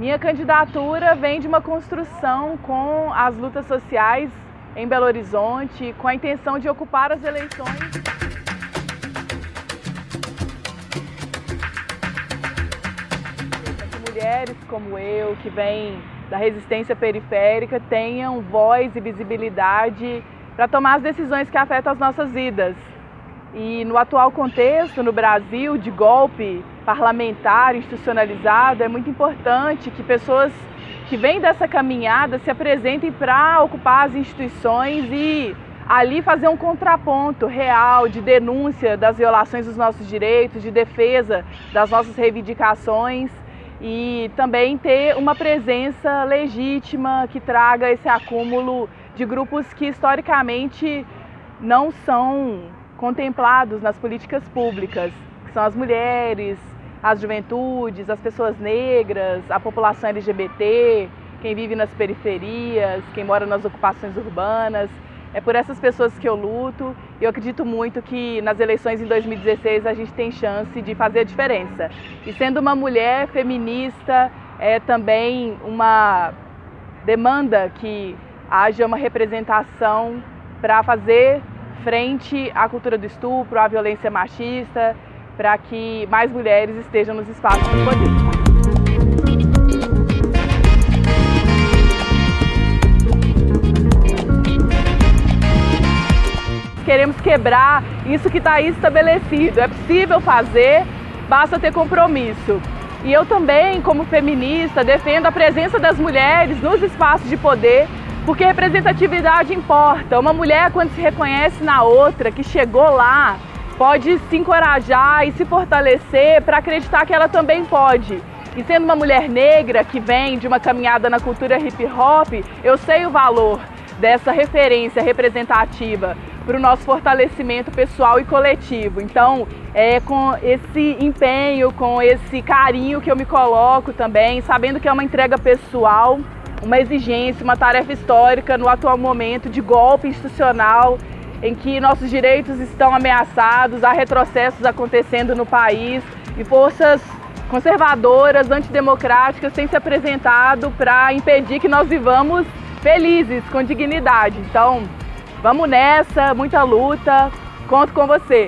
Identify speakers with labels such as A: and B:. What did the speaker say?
A: Minha candidatura vem de uma construção com as lutas sociais em Belo Horizonte, com a intenção de ocupar as eleições. Que mulheres como eu, que vêm da resistência periférica, tenham voz e visibilidade para tomar as decisões que afetam as nossas vidas. E no atual contexto, no Brasil, de golpe parlamentar, institucionalizado, é muito importante que pessoas que vêm dessa caminhada se apresentem para ocupar as instituições e ali fazer um contraponto real de denúncia das violações dos nossos direitos, de defesa das nossas reivindicações e também ter uma presença legítima que traga esse acúmulo de grupos que historicamente não são contemplados nas políticas públicas, que são as mulheres, as juventudes, as pessoas negras, a população LGBT, quem vive nas periferias, quem mora nas ocupações urbanas. É por essas pessoas que eu luto e eu acredito muito que nas eleições em 2016 a gente tem chance de fazer a diferença. E sendo uma mulher feminista, é também uma demanda que haja uma representação para fazer frente à cultura do estupro, à violência machista, para que mais mulheres estejam nos espaços de poder. Queremos quebrar isso que está estabelecido. É possível fazer, basta ter compromisso. E eu também, como feminista, defendo a presença das mulheres nos espaços de poder porque representatividade importa. Uma mulher, quando se reconhece na outra, que chegou lá, pode se encorajar e se fortalecer para acreditar que ela também pode. E sendo uma mulher negra que vem de uma caminhada na cultura hip hop, eu sei o valor dessa referência representativa para o nosso fortalecimento pessoal e coletivo. Então, é com esse empenho, com esse carinho que eu me coloco também, sabendo que é uma entrega pessoal, uma exigência, uma tarefa histórica no atual momento de golpe institucional em que nossos direitos estão ameaçados, há retrocessos acontecendo no país e forças conservadoras, antidemocráticas têm se apresentado para impedir que nós vivamos felizes, com dignidade. Então, vamos nessa, muita luta, conto com você.